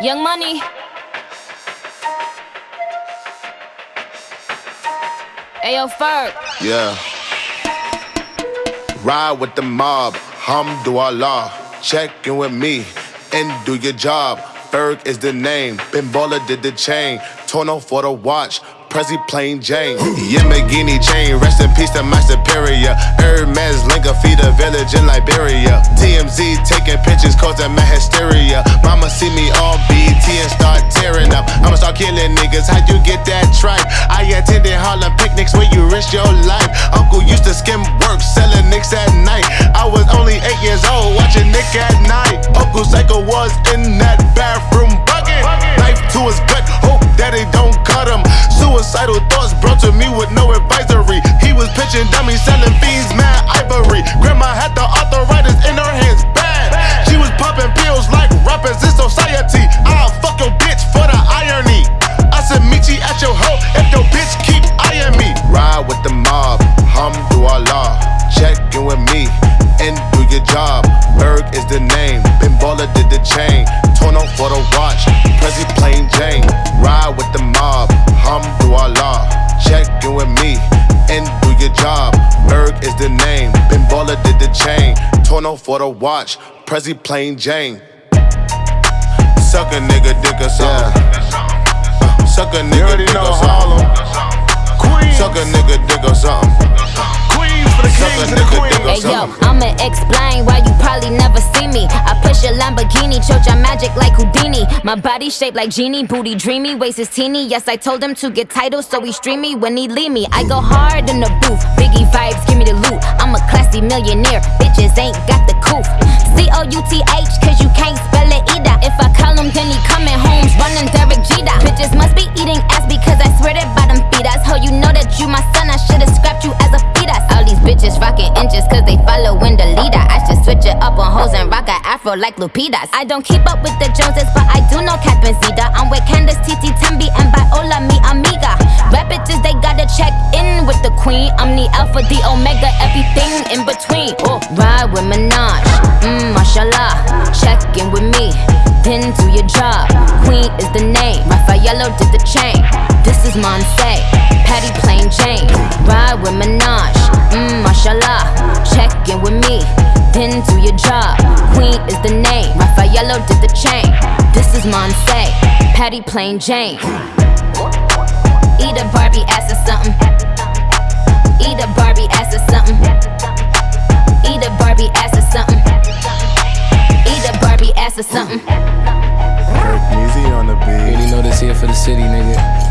Young Money. Ayo, Ferg. Yeah. Ride with the mob, hamdulillah. Check in with me and do your job. Ferg is the name. Ben Baller did the chain. Tono for the watch. Prezi plain Jane. Yamborghini chain, rest in peace to my superior. Hermes Linka feed a village in Liberia. TMZ taking pictures causing my hysteria. Mama see me on BET and start tearing up. I'ma start killing niggas. How you get that tripe? I attended Harlem picnics where you risk your life. Uncle used to skim work, selling nicks at night. I was only eight years old, watching Nick at night. Uncle Psycho was In with me and do your job. Ferg is the name, Ben Baller did the chain. Torn on for the watch, Prezi plain Jane. Ride with the mob, hamdulillah. Check in with me and do your job. Ferg is the name, Ben Baller did the chain. Torn on for the watch, Prezi plain Jane. Suck a nigga dick or something. Uh, Suck a nigga dick or something. Suck a nigga dick or something. Queens for the kings and the queens. Hey yo. I'ma explain why you probably never see me. I push a Lamborghini, choke your magic like Houdini. My body shaped like genie, booty dreamy, waist is teeny. Yes, I told him to get titles, so he stream me when he leave me. I go hard in the booth, Biggie vibes, give me the loot. I'm a classy millionaire, bitches ain't got afro like Lupitas. I don't keep up with the Joneses, but I do know Catherine Zeta. I'm with Candace, Titi, Tembi, and Viola, mi amiga. Rap bitches, they gotta check in with the queen. I'm the alpha, the omega, everything in between. Oh, ride with Minaj, mmm, mashallah. Check in with me, then do your job. Queen is the name, Rafaello did the chain. This is Monse, Patty plain Jane. Ride with Minaj, mmm, mashallah. Check in with me, then do your job. Is the name, Rafaello did the chain. This is Monse, Patty Plain Jane. Eat a Barbie ass or something. Eat a Barbie ass or something. Eat a Barbie ass or something. Eat a Barbie ass or something. Kirk Easy on the beat. Really know this here for the city, nigga.